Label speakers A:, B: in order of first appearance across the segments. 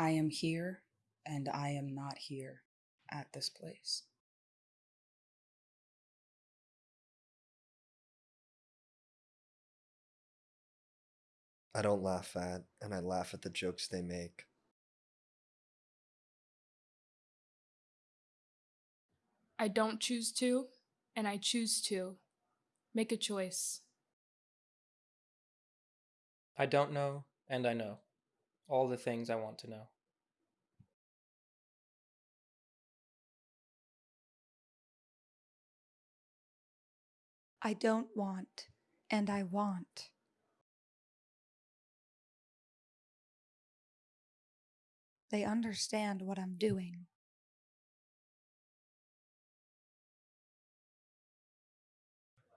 A: I am here and I am not here at this place.
B: I don't laugh at, and I laugh at the jokes they make.
C: I don't choose to, and I choose to. Make a choice.
D: I don't know, and I know. All the things I want to know.
E: I don't want, and I want. They understand what I'm doing.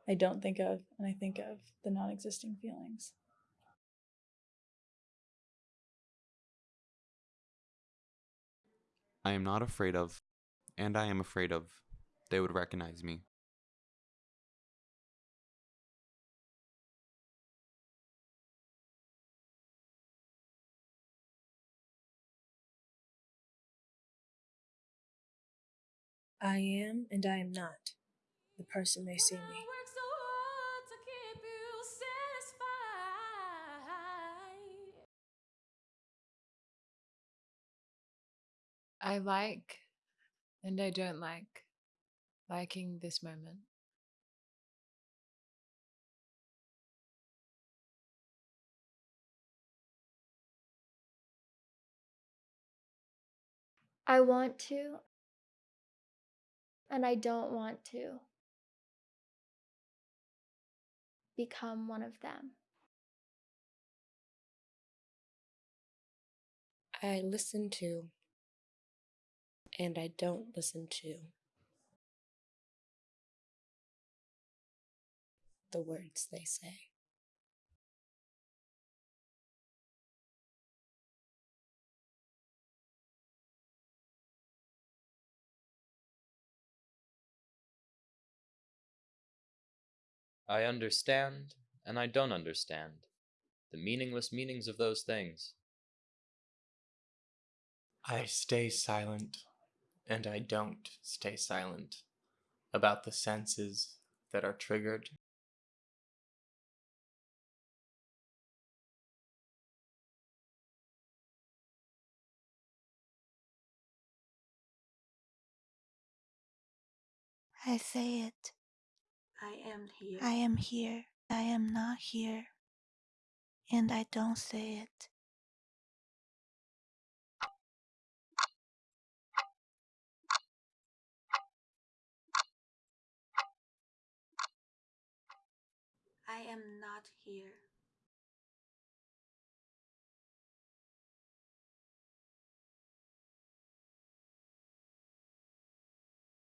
F: I don't think of, and I think of the non existing feelings.
G: I am not afraid of, and I am afraid of, they would recognize me.
H: I am and I am not the person they see me.
I: I like and I don't like liking this moment.
J: I want to, and I don't want to become one of them.
H: I listen to and I don't listen to the words they say.
K: I understand and I don't understand the meaningless meanings of those things.
L: I stay silent and I don't stay silent about the senses that are triggered.
E: I say it.
H: I am here.
E: I am here. I am not here. And I don't say it. I am not here.